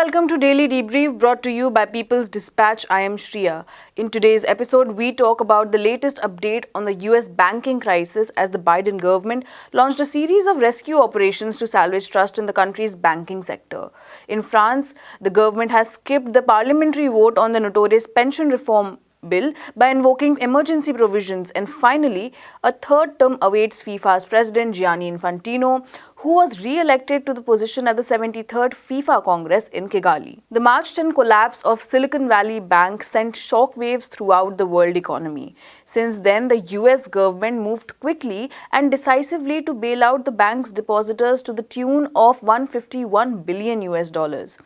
welcome to Daily Debrief brought to you by People's Dispatch. I am Shriya. In today's episode, we talk about the latest update on the US banking crisis as the Biden government launched a series of rescue operations to salvage trust in the country's banking sector. In France, the government has skipped the parliamentary vote on the notorious pension reform bill by invoking emergency provisions and finally a third term awaits FIFA's president Gianni Infantino who was re-elected to the position at the 73rd FIFA Congress in Kigali. The March 10 collapse of Silicon Valley Bank sent shockwaves throughout the world economy. Since then, the US government moved quickly and decisively to bail out the bank's depositors to the tune of 151 billion US dollars.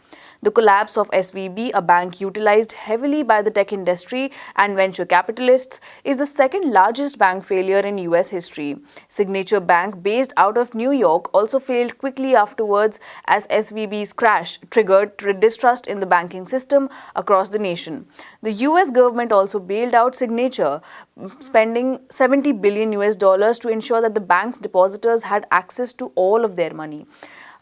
The collapse of SVB, a bank utilized heavily by the tech industry and venture capitalists, is the second largest bank failure in US history. Signature Bank, based out of New York, also failed quickly afterwards as SVB's crash triggered distrust in the banking system across the nation. The US government also bailed out Signature, spending 70 billion US dollars to ensure that the bank's depositors had access to all of their money.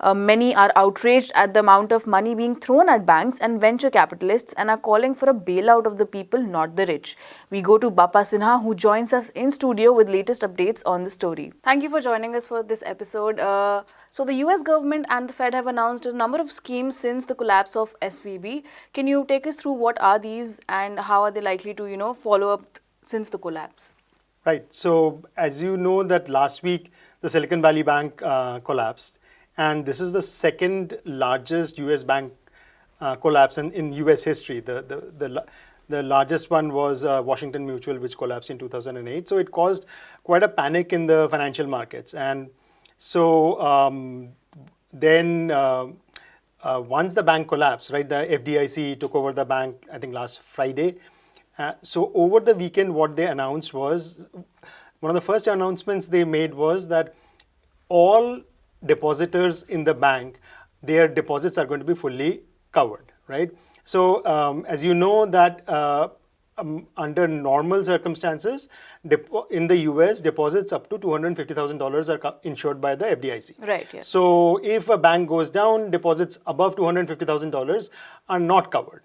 Uh, many are outraged at the amount of money being thrown at banks and venture capitalists and are calling for a bailout of the people, not the rich. We go to Bappa Sinha, who joins us in studio with latest updates on the story. Thank you for joining us for this episode. Uh, so the US government and the Fed have announced a number of schemes since the collapse of SVB. Can you take us through what are these and how are they likely to, you know, follow up since the collapse? Right. So as you know that last week the Silicon Valley Bank uh, collapsed and this is the second largest US bank uh, collapse in, in US history. The, the, the, the largest one was uh, Washington Mutual, which collapsed in 2008. So it caused quite a panic in the financial markets. And so um, then uh, uh once the bank collapsed, right, the FDIC took over the bank, I think last Friday. Uh, so over the weekend, what they announced was, one of the first announcements they made was that all depositors in the bank, their deposits are going to be fully covered, right? So um, as you know that uh, um, under normal circumstances, in the US, deposits up to $250,000 are insured by the FDIC. Right, yes. So if a bank goes down, deposits above $250,000 are not covered.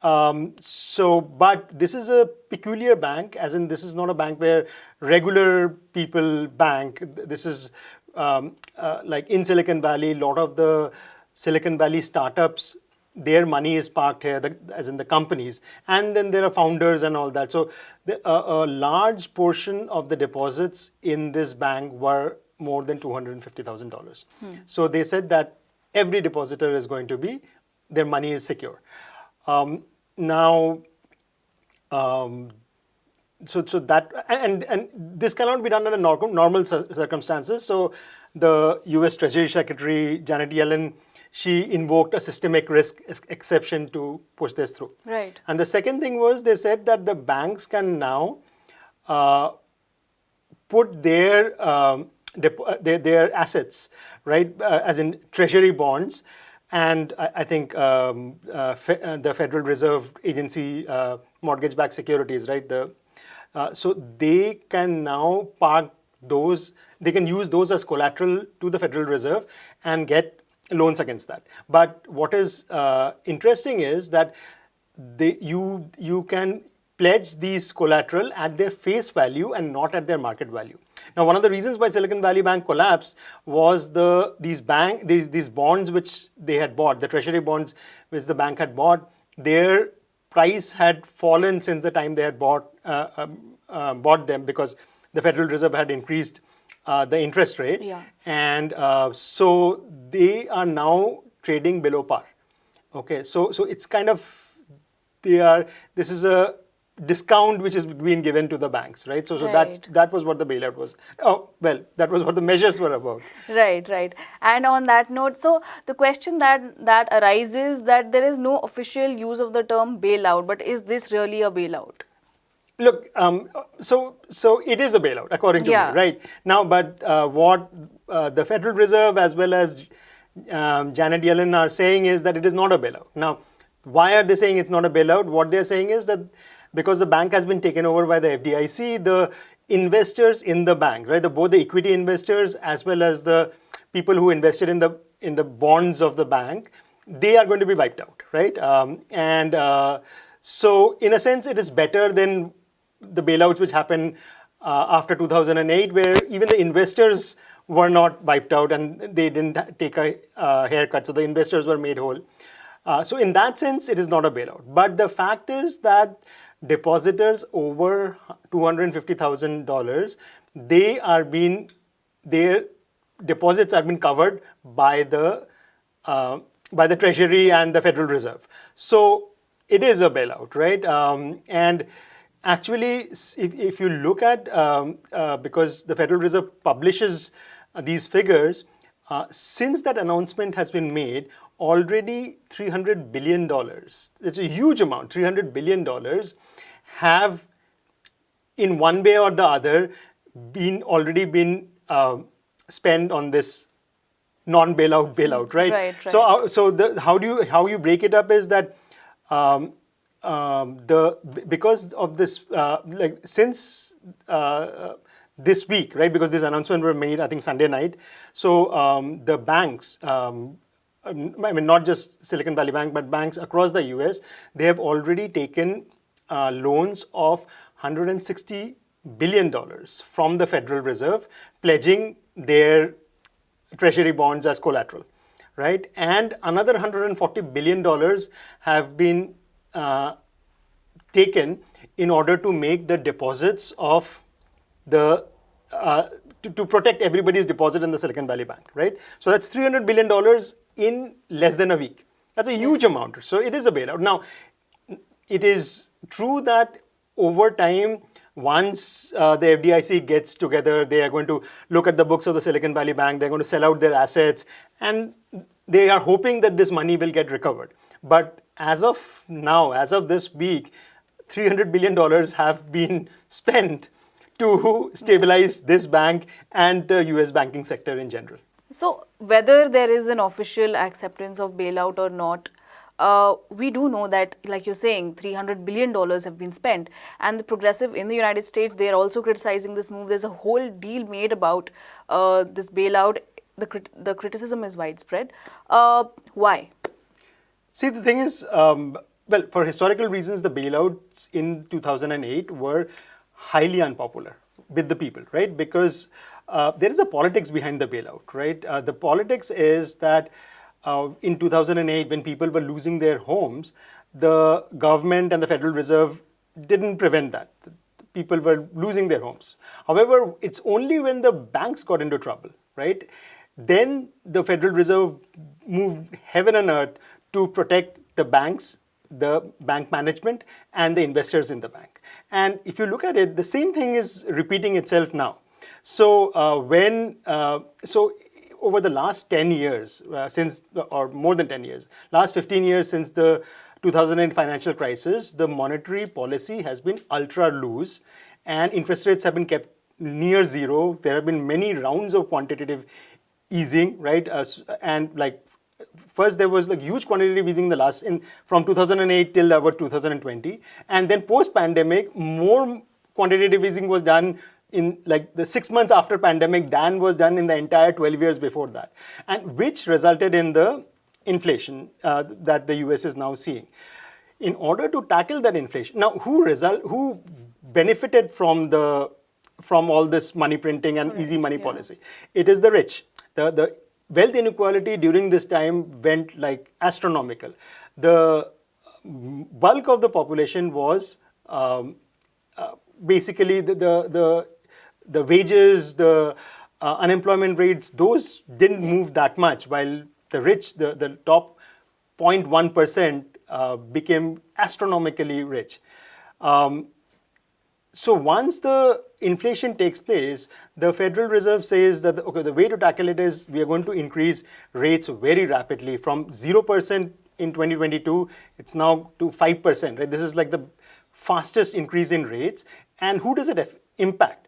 Um, so, but this is a peculiar bank, as in this is not a bank where regular people bank. This is um, uh, like in Silicon Valley, a lot of the Silicon Valley startups, their money is parked here, the, as in the companies, and then there are founders and all that. So the, uh, a large portion of the deposits in this bank were more than $250,000. Hmm. So they said that every depositor is going to be, their money is secure. Um, now, um, so so that and and this cannot be done under normal normal circumstances. So the U.S. Treasury Secretary Janet Yellen she invoked a systemic risk exception to push this through. Right. And the second thing was they said that the banks can now uh, put their, um, uh, their, their assets, right, uh, as in treasury bonds, and I, I think um, uh, fe uh, the Federal Reserve Agency uh, mortgage-backed securities, right, the uh, so they can now park those, they can use those as collateral to the Federal Reserve and get loans against that. But what is uh, interesting is that they, you, you can pledge these collateral at their face value and not at their market value. Now, one of the reasons why Silicon Valley Bank collapsed was the these bank these these bonds which they had bought, the treasury bonds which the bank had bought, their price had fallen since the time they had bought, uh, um, uh, bought them because the Federal Reserve had increased uh, the interest rate. Yeah. And uh, so they are now trading below par. Okay, so, so it's kind of, they are, this is a discount which is being given to the banks, right? So, so right. that that was what the bailout was. Oh, well, that was what the measures were about. Right, right. And on that note, so the question that that arises that there is no official use of the term bailout, but is this really a bailout? Look, um, so so it is a bailout according to yeah. me, right? Now, but uh, what uh, the Federal Reserve as well as um, Janet Yellen are saying is that it is not a bailout. Now, why are they saying it's not a bailout? What they're saying is that because the bank has been taken over by the FDIC, the investors in the bank, right, the, both the equity investors as well as the people who invested in the in the bonds of the bank, they are going to be wiped out, right? Um, and uh, so, in a sense, it is better than the bailouts which happened uh, after 2008, where even the investors were not wiped out and they didn't take a uh, haircut, so the investors were made whole. Uh, so, in that sense, it is not a bailout. But the fact is that depositors over $250,000, they are being, their deposits have been covered by the uh, by the Treasury and the Federal Reserve. So it is a bailout, right? Um, and actually, if, if you look at, um, uh, because the Federal Reserve publishes uh, these figures, uh, since that announcement has been made, already $300 billion, it's a huge amount, $300 billion have in one way or the other been already been uh, spent on this non-bailout bailout, right? Right, right. So, uh, so the, how do you how you break it up is that um, um, the because of this uh, like since uh, this week, right? Because this announcement were made, I think Sunday night. So um, the banks. Um, I mean, not just Silicon Valley Bank, but banks across the US, they have already taken uh, loans of 160 billion dollars from the Federal Reserve, pledging their treasury bonds as collateral, right? And another 140 billion dollars have been uh, taken in order to make the deposits of the uh, to, to, protect everybody's deposit in the Silicon Valley Bank, right? So that's 300 billion dollars in less than a week. That's a huge yes. amount. So it is a bailout. Now, it is true that over time once uh, the FDIC gets together, they are going to look at the books of the Silicon Valley Bank, they're going to sell out their assets, and they are hoping that this money will get recovered. But as of now, as of this week, $300 billion have been spent to stabilize this bank and the US banking sector in general. So, whether there is an official acceptance of bailout or not, uh, we do know that, like you're saying, $300 billion have been spent. And the progressive in the United States, they're also criticizing this move. There's a whole deal made about uh, this bailout. The, crit the criticism is widespread. Uh, why? See, the thing is, um, well, for historical reasons, the bailouts in 2008 were highly unpopular with the people, right? Because uh, there is a politics behind the bailout, right? Uh, the politics is that uh, in 2008 when people were losing their homes, the government and the Federal Reserve didn't prevent that. People were losing their homes. However, it's only when the banks got into trouble, right? Then the Federal Reserve moved heaven and earth to protect the banks, the bank management, and the investors in the bank. And if you look at it, the same thing is repeating itself now. So uh, when, uh, so over the last 10 years, uh, since, or more than 10 years, last 15 years since the 2008 financial crisis, the monetary policy has been ultra loose and interest rates have been kept near zero. There have been many rounds of quantitative easing, right? Uh, and like first there was like huge quantitative easing in the last in from 2008 till about 2020 and then post pandemic more quantitative easing was done in like the six months after pandemic than was done in the entire 12 years before that, and which resulted in the inflation uh, that the US is now seeing. In order to tackle that inflation, now who result who benefited from the from all this money printing and easy money yeah. policy? It is the rich. The the wealth inequality during this time went like astronomical. The bulk of the population was um, uh, basically the, the, the the wages, the uh, unemployment rates, those didn't move that much, while the rich, the, the top 0.1% uh, became astronomically rich. Um, so once the inflation takes place, the Federal Reserve says that, okay, the way to tackle it is we are going to increase rates very rapidly from 0% in 2022, it's now to 5%, right? This is like the fastest increase in rates. And who does it impact?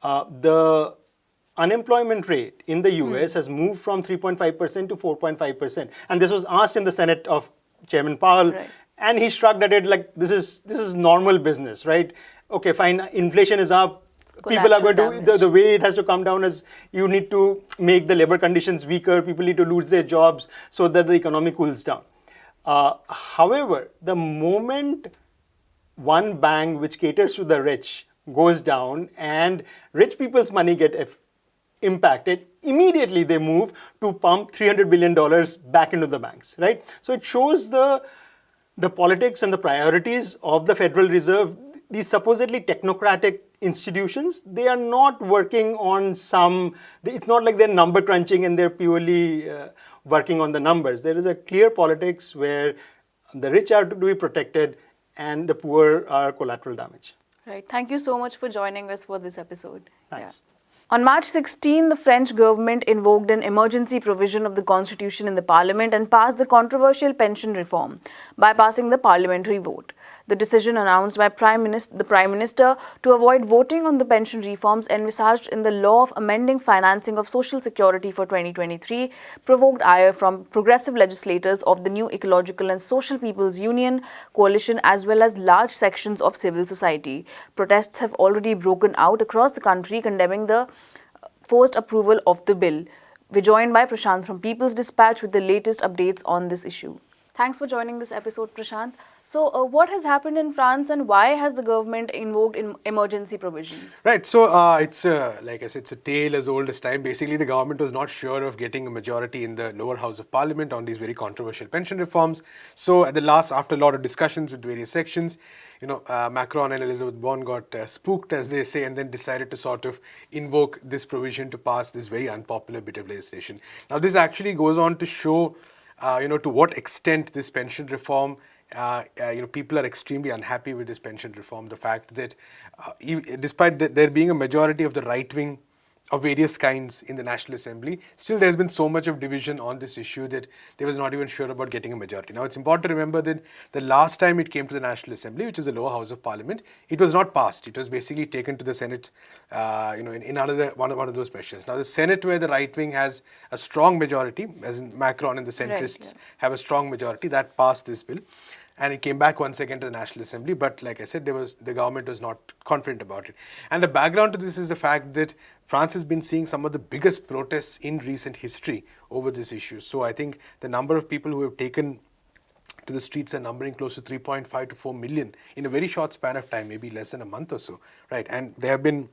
Uh, the unemployment rate in the US mm. has moved from 3.5% to 4.5%. And this was asked in the Senate of Chairman Powell. Right. And he shrugged at it like this is this is normal business, right? Okay, fine, inflation is up, people are going collateral to the, the way it has to come down is you need to make the labor conditions weaker. People need to lose their jobs so that the economy cools down. Uh, however the moment one bank which caters to the rich goes down and rich people's money get impacted immediately they move to pump 300 billion dollars back into the banks right? So it shows the the politics and the priorities of the federal reserve these supposedly technocratic institutions they are not working on some it's not like they're number crunching and they're purely uh, working on the numbers there is a clear politics where the rich are to be protected and the poor are collateral damage Right. Thank you so much for joining us for this episode. Thanks. On March 16, the French government invoked an emergency provision of the constitution in the parliament and passed the controversial pension reform, bypassing the parliamentary vote. The decision announced by Prime Minister, the Prime Minister to avoid voting on the pension reforms envisaged in the law of amending financing of social security for 2023 provoked ire from progressive legislators of the new Ecological and Social People's Union coalition as well as large sections of civil society. Protests have already broken out across the country condemning the uh, forced approval of the bill. We're joined by Prashant from People's Dispatch with the latest updates on this issue. Thanks for joining this episode, Prashant. So, uh, what has happened in France and why has the government invoked in emergency provisions? Right. So uh, it's a, like I said, it's a tale as old as time. Basically, the government was not sure of getting a majority in the lower house of parliament on these very controversial pension reforms. So at the last, after a lot of discussions with various sections, you know, uh, Macron and Elisabeth Borne got uh, spooked, as they say, and then decided to sort of invoke this provision to pass this very unpopular bit of legislation. Now, this actually goes on to show, uh, you know, to what extent this pension reform uh, uh, you know, people are extremely unhappy with this pension reform. The fact that, uh, despite th- there being a majority of the right wing of various kinds in the National Assembly, still there's been so much of division on this issue that they was not even sure about getting a majority. Now it's important to remember that the last time it came to the National Assembly, which is the lower house of Parliament, it was not passed. It was basically taken to the Senate, uh, you know, in, in another one of, one of those measures. Now the Senate, where the right wing has a strong majority, as in Macron and the centrists yeah. have a strong majority, that passed this bill and it came back once again to the National Assembly. But like I said, there was the government was not confident about it. And the background to this is the fact that France has been seeing some of the biggest protests in recent history over this issue. So I think the number of people who have taken to the streets are numbering close to 3.5 to 4 million in a very short span of time, maybe less than a month or so, right? And there have been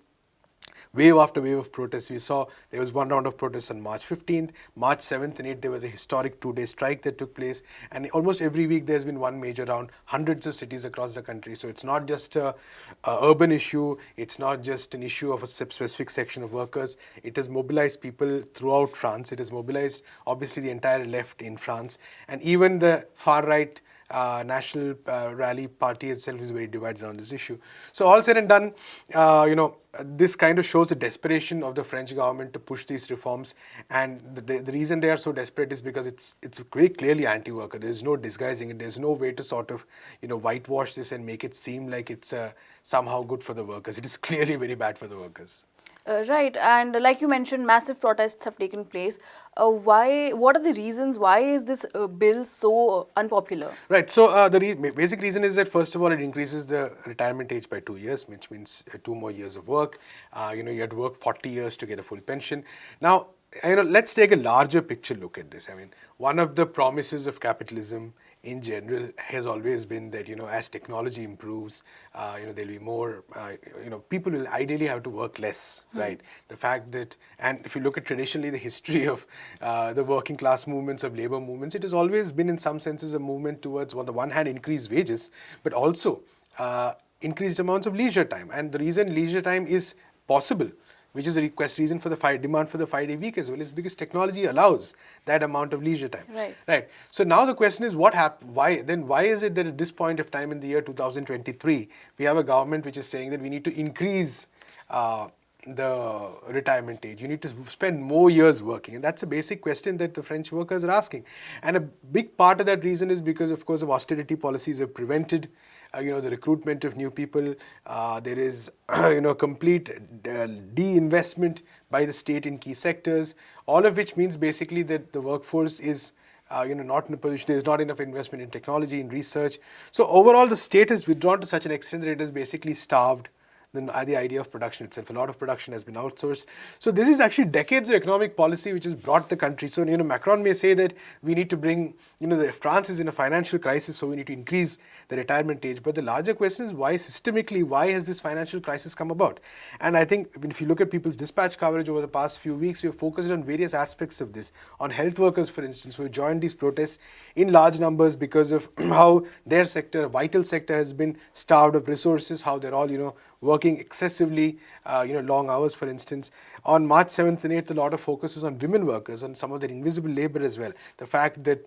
wave after wave of protests. We saw there was one round of protests on March 15th, March 7th and 8th there was a historic two-day strike that took place. And almost every week there's been one major round, hundreds of cities across the country. So it's not just a, a urban issue, it's not just an issue of a specific section of workers, it has mobilized people throughout France, it has mobilized obviously the entire left in France. And even the far right uh, National uh, Rally Party itself is very divided on this issue. So all said and done, uh, you know, this kind of shows the desperation of the French government to push these reforms, and the, the, the reason they are so desperate is because it's it's very clearly anti-worker. There's no disguising it. There's no way to sort of you know whitewash this and make it seem like it's uh, somehow good for the workers. It is clearly very bad for the workers. Uh, right, and like you mentioned, massive protests have taken place. Uh, why? What are the reasons? Why is this uh, bill so unpopular? Right. So uh, the re- basic reason is that first of all, it increases the retirement age by two years, which means uh, two more years of work. Uh, you know, you had to work 40 years to get a full pension. Now, you know, let's take a larger picture look at this. I mean, one of the promises of capitalism in general has always been that you know as technology improves uh, you know there'll be more uh, you know people will ideally have to work less right? The fact that and if you look at traditionally the history of uh, the working class movements of labor movements it has always been in some senses a movement towards on the one hand increased wages but also uh, increased amounts of leisure time. And the reason leisure time is possible which is a request reason for the five, demand for the five-day week as well, is because technology allows that amount of leisure time. Right. Right. So now the question is, what hap- Why then? Why is it that at this point of time in the year 2023, we have a government which is saying that we need to increase uh, the retirement age. You need to spend more years working, and that's a basic question that the French workers are asking. And a big part of that reason is because, of course, of austerity policies have prevented you know the recruitment of new people. Uh, there is you know complete uh, de-investment by the state in key sectors. All of which means basically that the workforce is. Uh, you know, not in a position. There is not enough investment in technology, in research. So overall, the state has withdrawn to such an extent that it has basically starved the, the idea of production itself. A lot of production has been outsourced. So this is actually decades of economic policy which has brought the country. So you know Macron may say that we need to bring, you know, the, France is in a financial crisis, so we need to increase the retirement age. But the larger question is why systemically, why has this financial crisis come about? And I think if you look at people's dispatch coverage over the past few weeks, we have focused on various aspects of this. On health workers, for instance, who joined these protests in large numbers because of how their sector, vital sector, has been starved of resources, how they're all, you know, working excessively, uh, you know, long hours, for instance. On March 7th and 8th, a lot of focus was on women workers, on some of their invisible labor as well. The fact that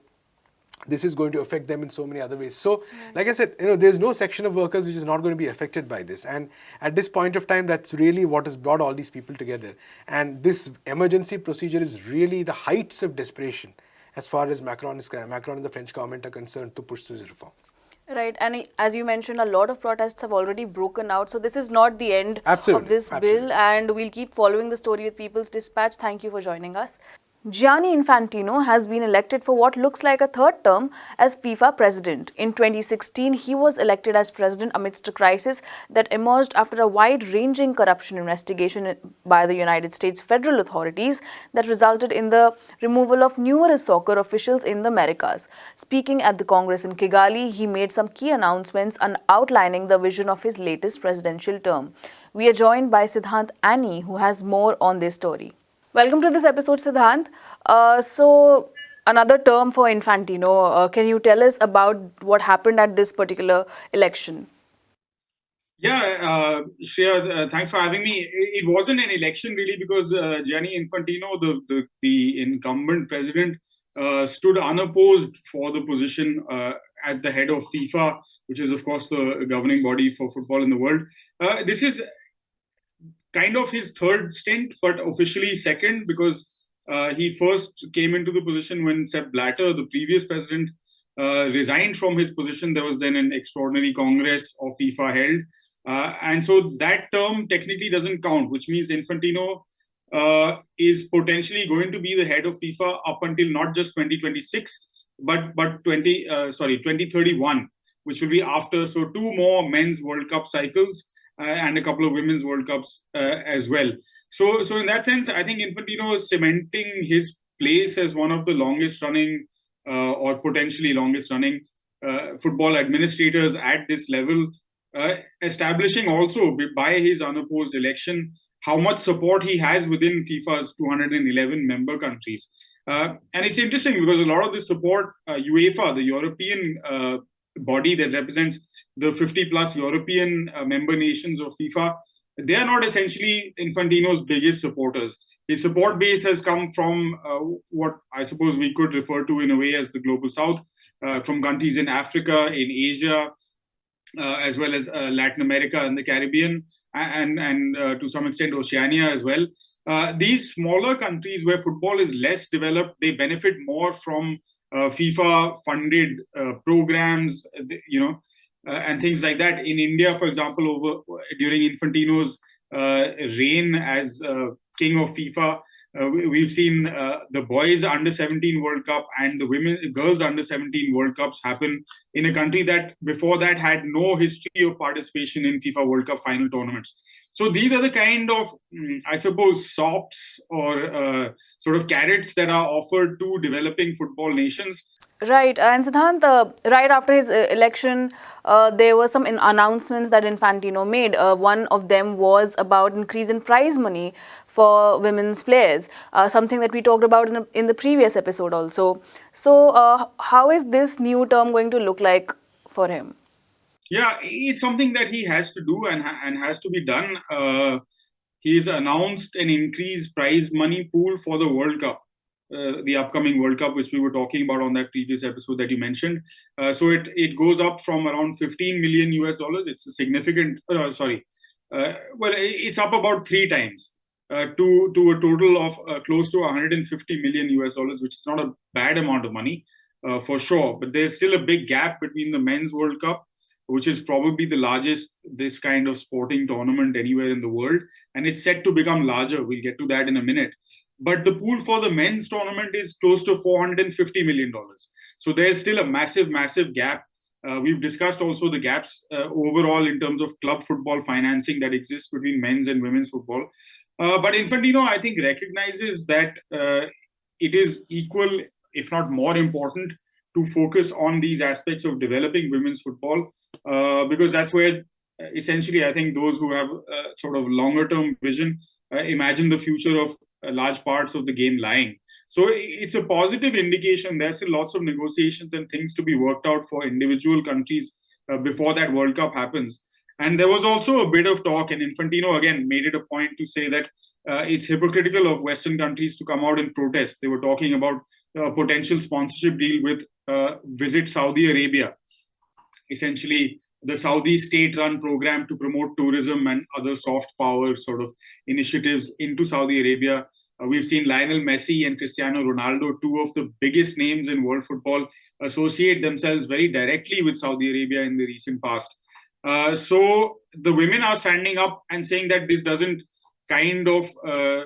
this is going to affect them in so many other ways. So, like I said, you know, there's no section of workers which is not going to be affected by this. And at this point of time, that's really what has brought all these people together. And this emergency procedure is really the heights of desperation as far as Macron is Macron and the French government are concerned to push this reform. Right, and as you mentioned, a lot of protests have already broken out. So this is not the end absolutely, of this absolutely. bill, and we'll keep following the story with People's Dispatch. Thank you for joining us. Gianni Infantino has been elected for what looks like a third term as FIFA president. In 2016, he was elected as president amidst a crisis that emerged after a wide-ranging corruption investigation by the United States federal authorities that resulted in the removal of numerous soccer officials in the Americas. Speaking at the Congress in Kigali, he made some key announcements and outlining the vision of his latest presidential term. We are joined by Siddhant Anand, who has more on this story. Welcome to this episode, Siddhant. Uh, so, another term for Infantino. Uh, can you tell us about what happened at this particular election? Yeah, uh, Shreya, uh, thanks for having me. It wasn't an election really because uh, Gianni Infantino, the, the, the incumbent president, uh, stood unopposed for the position uh, at the head of FIFA, which is, of course, the governing body for football in the world. This is kind of his third stint, but officially second because uh, he first came into the position when Sepp Blatter, the previous president, uh, resigned from his position. There was then an extraordinary Congress of FIFA held. Uh, and so that term technically doesn't count, which means Infantino uh, is potentially going to be the head of FIFA up until not just 2026, but but 20 uh, sorry 2031, which will be after so two more men's World Cup cycles and a couple of women's World Cups uh, as well. So, so in that sense, I think Infantino is cementing his place as one of the longest running uh, or potentially longest running football administrators at this level, establishing also by his unopposed election how much support he has within FIFA's 211 member countries. Uh, and it's interesting because a lot of the support, uh, UEFA, the European uh, body that represents the 50 plus European uh, member nations of FIFA, they are not essentially Infantino's biggest supporters. His support base has come from uh, what I suppose we could refer to in a way as the global south, uh, from countries in Africa, in Asia, uh, as well as uh, Latin America and the Caribbean, and, and uh, to some extent Oceania as well. these smaller countries where football is less developed, they benefit more from FIFA funded programs, you know, and things like that. In India, for example, over during Infantino's uh, reign as uh, king of FIFA, uh, we've seen uh, the boys under 17 World Cup and the women girls under 17 World Cups happen in a country that before that had no history of participation in FIFA World Cup final tournaments. So these are the kind of, mm, I suppose, sops or uh, sort of carrots that are offered to developing football nations Right, and Siddhant, uh, right after his uh, election, uh, there were some announcements that Infantino made. Uh, one of them was about increase in prize money for women's players, uh, something that we talked about in, a, in, the previous episode also. So, uh, how is this new term going to look like for him? Yeah, it's something that he has to do and, and has to be done. he's announced an increased prize money pool for the World Cup. Uh, the upcoming World Cup, which we were talking about on that previous episode that you mentioned. Uh, so it it goes up from around 15 million US dollars. It's a significant. Uh, sorry, uh, well, it's up about three times uh, to to a total of close to 150 million US dollars, which is not a bad amount of money for sure. But there's still a big gap between the men's World Cup which is probably the largest this kind of sporting tournament anywhere in the world and it's set to become larger we'll get to that in a minute but the pool for the men's tournament is close to 450 million dollars so there's still a massive massive gap Uh, we've discussed also the gaps uh, overall in terms of club football financing that exists between men's and women's football. Uh, but Infantino, I think, recognizes that uh, it is equal, if not more important, to focus on these aspects of developing women's football uh, because that's where essentially I think those who have sort of longer term vision imagine the future of large parts of the game lying. So it's a positive indication. There's still lots of negotiations and things to be worked out for individual countries uh, before that World Cup happens. And there was also a bit of talk, and Infantino again made it a point to say that uh, it's hypocritical of Western countries to come out and protest. They were talking about a potential sponsorship deal with uh, Visit Saudi Arabia, essentially the Saudi state-run program to promote tourism and other soft power sort of initiatives into Saudi Arabia. Uh, we've seen Lionel Messi and Cristiano Ronaldo, two of the biggest names in world football, associate themselves very directly with Saudi Arabia in the recent past. Uh, so the women are standing up and saying that this doesn't kind of uh,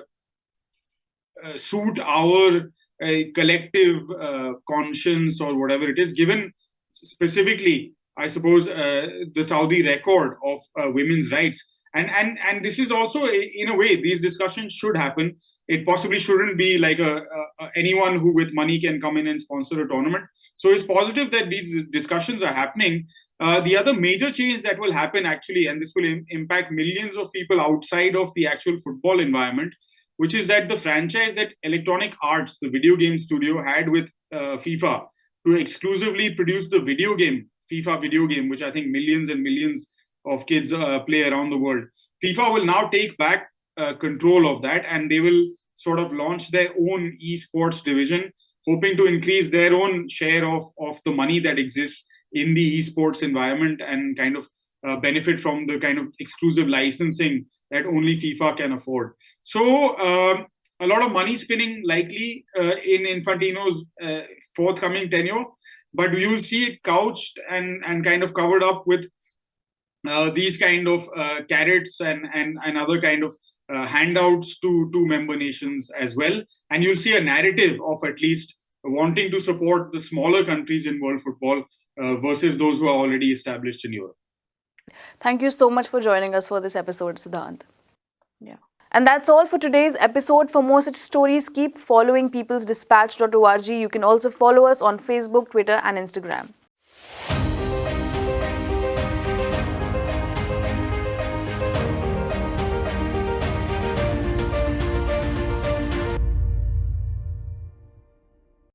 uh suit our uh, collective uh, conscience or whatever it is, given specifically, I suppose, the Saudi record of women's rights. And and and this is also in a way these discussions should happen. It possibly shouldn't be like a, a, anyone who with money can come in and sponsor a tournament. So it's positive that these discussions are happening. Uh, the other major change that will happen actually and this will Im- impact millions of people outside of the actual football environment which is that the franchise that electronic arts the video game studio had with uh, fifa to exclusively produce the video game fifa video game which i think millions and millions of kids uh, play around the world. FIFA will now take back uh, control of that and they will sort of launch their own esports division, hoping to increase their own share of, of the money that exists in the esports environment and kind of uh, benefit from the kind of exclusive licensing that only FIFA can afford. So, um, a lot of money spinning likely uh, in Infantino's uh, forthcoming tenure, but you'll see it couched and, and kind of covered up with uh, these kind of uh, carrots and, and, and other kind of uh, handouts to, to member nations as well. And you'll see a narrative of at least wanting to support the smaller countries in world football uh, versus those who are already established in Europe. Thank you so much for joining us for this episode, Siddhant. Yeah. And that's all for today's episode. For more such stories, keep following peoplesdispatch.org. You can also follow us on Facebook, Twitter, and Instagram.